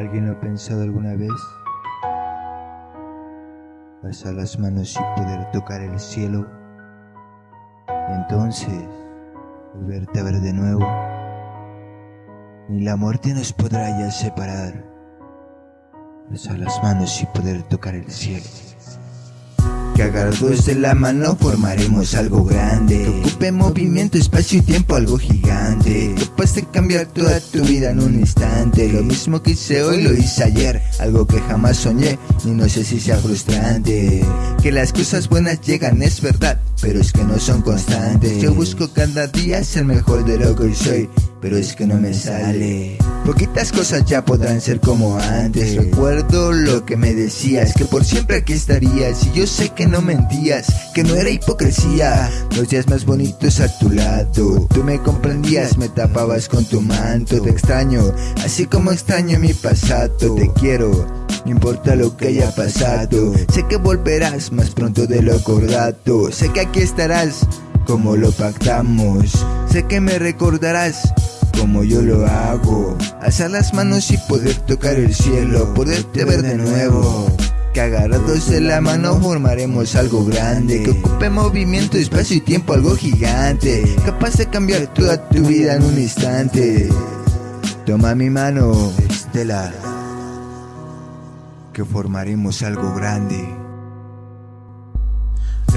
¿Alguien lo ha pensado alguna vez? Pasar las manos y poder tocar el cielo. Y entonces volverte a ver de nuevo. Ni la muerte nos podrá ya separar. Pasar las manos y poder tocar el cielo que agarrados de la mano formaremos algo grande. Que ocupe movimiento, espacio y tiempo, algo gigante. Capaz de cambiar toda tu vida en un instante. Lo mismo que hice hoy lo hice ayer. Algo que jamás soñé, ni no sé si sea frustrante. Que las cosas buenas llegan, es verdad Pero es que no son constantes. Yo busco cada día ser mejor de lo que soy Pero es que no me sale. Poquitas cosas ya podrán ser como antes. Recuerdo lo que me decías Que por siempre aquí estarías. Y yo sé que no mentías Que no era hipocresía. Los días más bonitos a tu lado. Tú me comprendías, me tapabas con tu manto. Te extraño, así como extraño mi pasado. Te quiero, no importa lo que haya pasado. Sé que volverás más pronto de lo acordado. Sé que aquí estarás como lo pactamos. Sé que me recordarás como yo lo hago. Alzar las manos y poder tocar el cielo, poderte ver de nuevo. Que agarrados de la mano formaremos algo grande Que ocupe movimiento, espacio y tiempo, algo gigante Capaz de cambiar toda tu vida en un instante Toma mi mano, Estela Que formaremos algo grande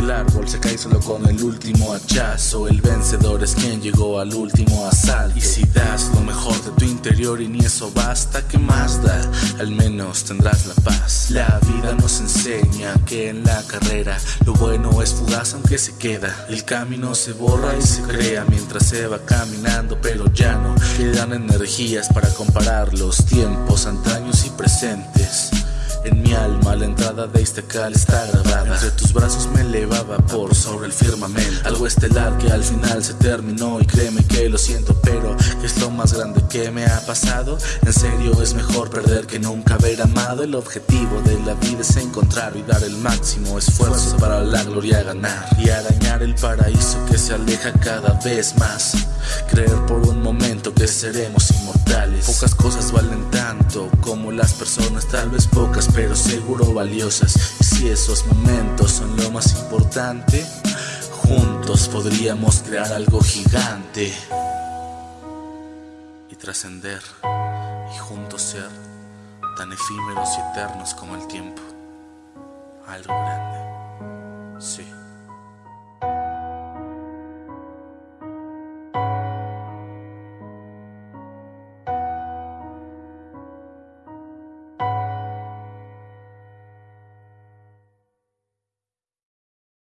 el árbol se cae solo con el último hachazo. El vencedor es quien llegó al último asalto. Y si das lo mejor de tu interior y ni eso basta, ¿qué más da? Al menos tendrás la paz. La vida nos enseña que en la carrera lo bueno es fugaz aunque se queda. El camino se borra y se crea mientras se va caminando, pero ya no quedan energías para comparar los tiempos antaños y presentes. En mi alma la entrada de este cal está grabada. Entre tus brazos me elevaba por sobre el firmamento. Algo estelar que al final se terminó. Y créeme que lo siento Pero ¿qué es lo más grande que me ha pasado? En serio es mejor perder que nunca haber amado. El objetivo de la vida es encontrar y dar el máximo esfuerzo para la gloria ganar. Y arañar el paraíso que se aleja cada vez más. Creer por un momento que seremos inmortales. Pocas cosas valen tanto como las personas, tal vez pocas pero seguro valiosas. Si esos momentos son lo más importante, juntos podríamos crear algo gigante y trascender y juntos ser tan efímeros y eternos como el tiempo. Algo grande. Sí.